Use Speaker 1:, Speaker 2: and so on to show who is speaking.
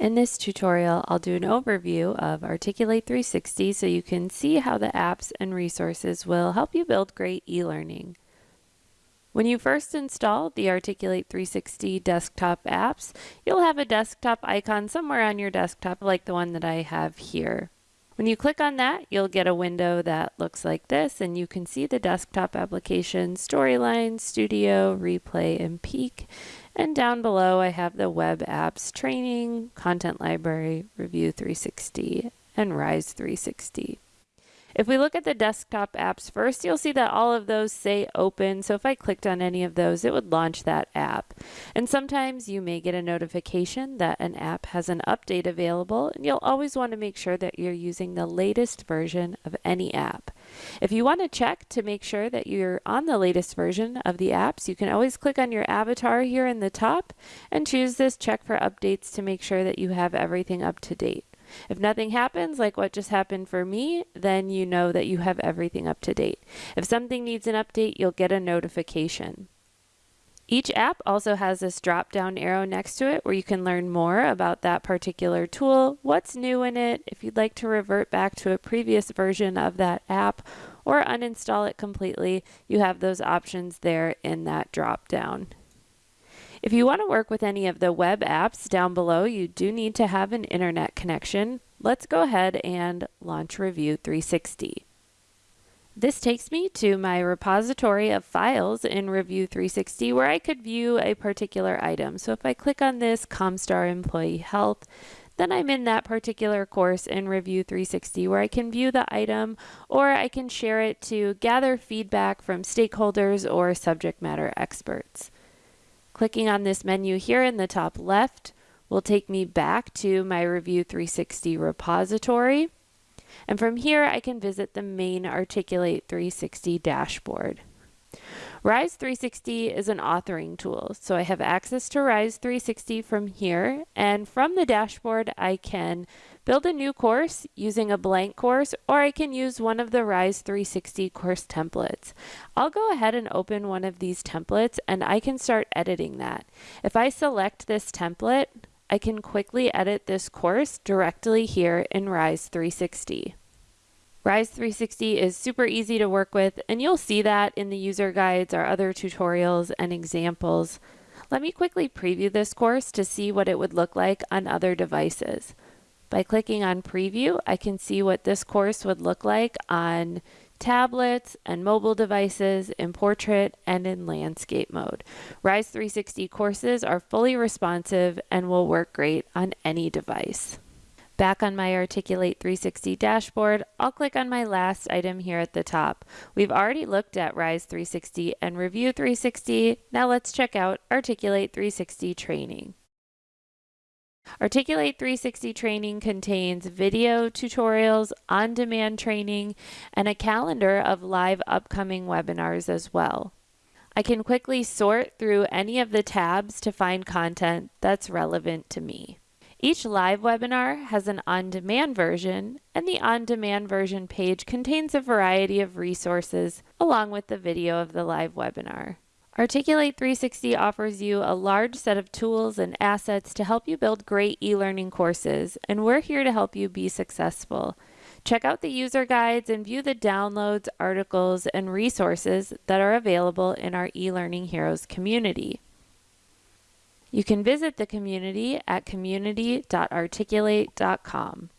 Speaker 1: In this tutorial, I'll do an overview of Articulate 360 so you can see how the apps and resources will help you build great e-learning. When you first install the Articulate 360 desktop apps, you'll have a desktop icon somewhere on your desktop like the one that I have here. When you click on that, you'll get a window that looks like this, and you can see the desktop application Storyline, Studio, Replay, and Peek. And down below, I have the Web Apps Training, Content Library, Review 360, and Rise 360. If we look at the desktop apps first, you'll see that all of those say open. So if I clicked on any of those, it would launch that app. And sometimes you may get a notification that an app has an update available, and you'll always want to make sure that you're using the latest version of any app. If you want to check to make sure that you're on the latest version of the apps, you can always click on your avatar here in the top and choose this check for updates to make sure that you have everything up to date. If nothing happens, like what just happened for me, then you know that you have everything up to date. If something needs an update, you'll get a notification. Each app also has this drop down arrow next to it where you can learn more about that particular tool, what's new in it, if you'd like to revert back to a previous version of that app or uninstall it completely, you have those options there in that drop down. If you want to work with any of the web apps down below, you do need to have an internet connection. Let's go ahead and launch Review 360. This takes me to my repository of files in Review 360 where I could view a particular item. So if I click on this Comstar Employee Health, then I'm in that particular course in Review 360 where I can view the item or I can share it to gather feedback from stakeholders or subject matter experts. Clicking on this menu here in the top left will take me back to my Review 360 repository. And from here, I can visit the main Articulate 360 dashboard. Rise 360 is an authoring tool, so I have access to Rise 360 from here, and from the dashboard I can build a new course using a blank course, or I can use one of the Rise 360 course templates. I'll go ahead and open one of these templates and I can start editing that. If I select this template, I can quickly edit this course directly here in Rise 360. Rise 360 is super easy to work with, and you'll see that in the user guides, our other tutorials, and examples. Let me quickly preview this course to see what it would look like on other devices. By clicking on preview, I can see what this course would look like on tablets and mobile devices in portrait and in landscape mode. Rise 360 courses are fully responsive and will work great on any device. Back on my Articulate 360 dashboard, I'll click on my last item here at the top. We've already looked at Rise 360 and Review 360. Now let's check out Articulate 360 training. Articulate 360 training contains video tutorials, on-demand training, and a calendar of live upcoming webinars as well. I can quickly sort through any of the tabs to find content that's relevant to me. Each live webinar has an on-demand version, and the on-demand version page contains a variety of resources along with the video of the live webinar. Articulate 360 offers you a large set of tools and assets to help you build great e-learning courses, and we're here to help you be successful. Check out the user guides and view the downloads, articles, and resources that are available in our eLearning Heroes community. You can visit the community at community.articulate.com.